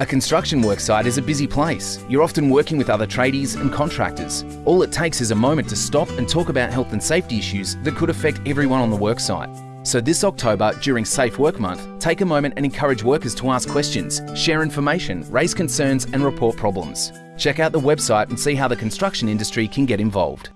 A construction worksite is a busy place. You're often working with other tradies and contractors. All it takes is a moment to stop and talk about health and safety issues that could affect everyone on the worksite. So this October, during Safe Work Month, take a moment and encourage workers to ask questions, share information, raise concerns and report problems. Check out the website and see how the construction industry can get involved.